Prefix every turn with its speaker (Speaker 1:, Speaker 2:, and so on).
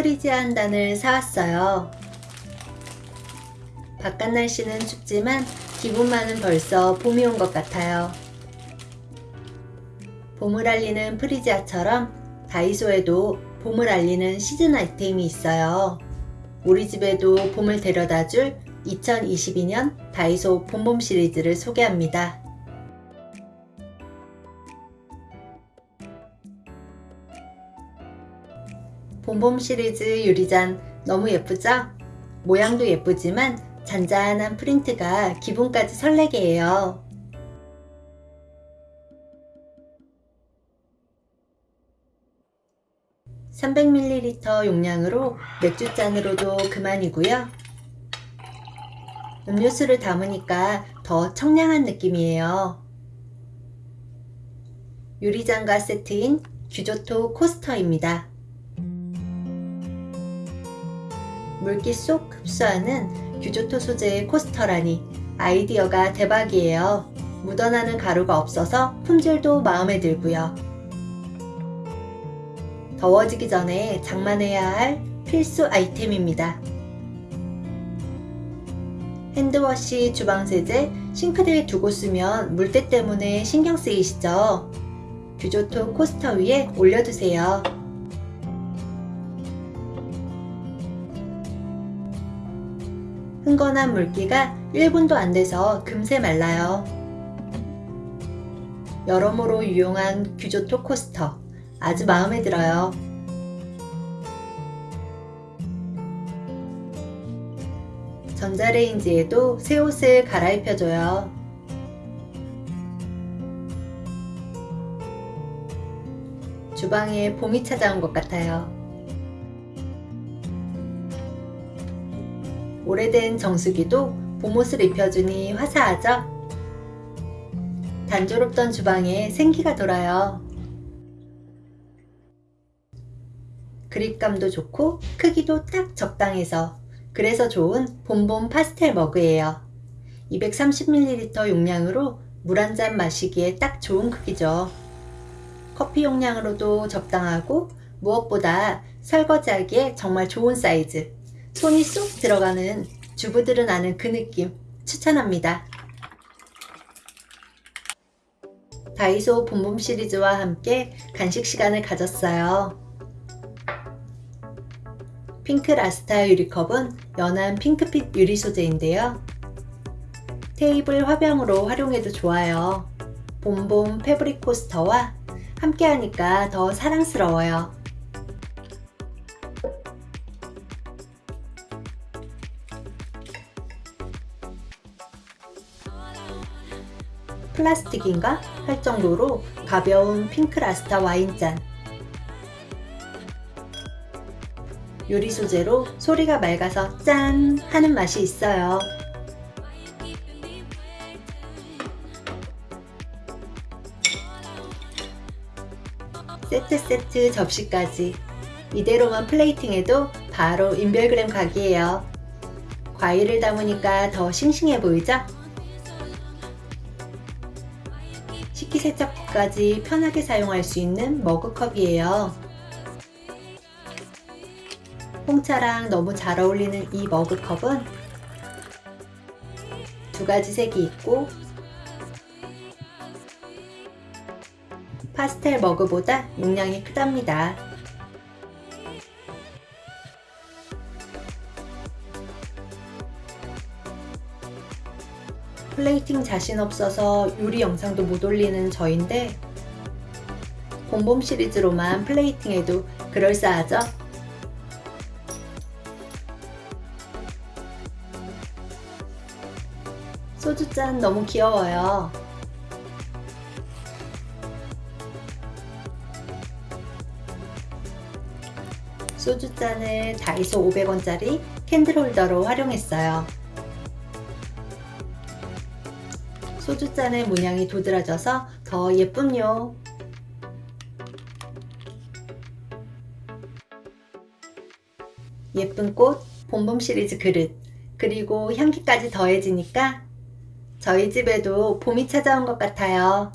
Speaker 1: 프리지아 한 단을 사왔어요. 바깥 날씨는 춥지만 기분만은 벌써 봄이 온 것 같아요. 봄을 알리는 프리지아처럼 다이소에도 봄을 알리는 시즌 아이템이 있어요. 우리 집에도 봄을 데려다 줄 2022년 다이소 봄봄 시리즈를 소개합니다. 봄봄 시리즈 유리잔 너무 예쁘죠? 모양도 예쁘지만 잔잔한 프린트가 기분까지 설레게 해요. (300ml) 용량으로 맥주잔으로도 그만이고요. 음료수를 담으니까 더 청량한 느낌이에요. 유리잔과 세트인 규조토 코스터입니다. 물기 쏙 흡수하는 규조토 소재의 코스터라니 아이디어가 대박이에요. 묻어나는 가루가 없어서 품질도 마음에 들고요. 더워지기 전에 장만해야 할 필수 아이템입니다. 핸드워시, 주방세제, 싱크대에 두고 쓰면 물때 때문에 신경 쓰이시죠? 규조토 코스터 위에 올려두세요. 흥건한 물기가 1분도 안 돼서 금세 말라요. 여러모로 유용한 규조토 코스터 아주 마음에 들어요. 전자레인지에도 새 옷을 갈아입혀줘요. 주방에 봄이 찾아온 것 같아요. 오래된 정수기도 봄옷을 입혀주니 화사하죠? 단조롭던 주방에 생기가 돌아요. 그립감도 좋고 크기도 딱 적당해서 그래서 좋은 봄봄 파스텔 머그예요. 230ml 용량으로 물 한 잔 마시기에 딱 좋은 크기죠. 커피 용량으로도 적당하고 무엇보다 설거지하기에 정말 좋은 사이즈. 손이 쏙 들어가는 주부들은 아는 그 느낌 추천합니다. 다이소 봄봄 시리즈와 함께 간식 시간을 가졌어요. 핑크 luster 유리컵은 연한 핑크빛 유리 소재인데요. 테이블 화병으로 활용해도 좋아요. 봄봄 패브릭 코스터와 함께 하니까 더 사랑스러워요. 플라스틱인가 할 정도로 가벼운 핑크 라스타 와인잔 유리 소재로 소리가 맑아서 짠 하는 맛이 있어요. 세트 세트 접시까지 이대로만 플레이팅해도 바로 인별그램 각이에요. 과일을 담으니까 더 싱싱해 보이죠? 식기세척까지 편하게 사용할 수 있는 머그컵이에요. 홍차랑 너무 잘 어울리는 이 머그컵은 두 가지 색이 있고 파스텔 머그보다 용량이 크답니다. 플레이팅 자신 없어서 요리 영상도 못 올리는 저인데 봄봄 시리즈로만 플레이팅해도 그럴싸하죠? 소주잔 너무 귀여워요. 소주잔을 다이소 500원짜리 캔들홀더로 활용했어요. 소주잔의 문양이 도드라져서 더 예쁨요. 예쁜 꽃, 봄봄 시리즈 그릇, 그리고 향기까지 더해지니까 저희 집에도 봄이 찾아온 것 같아요.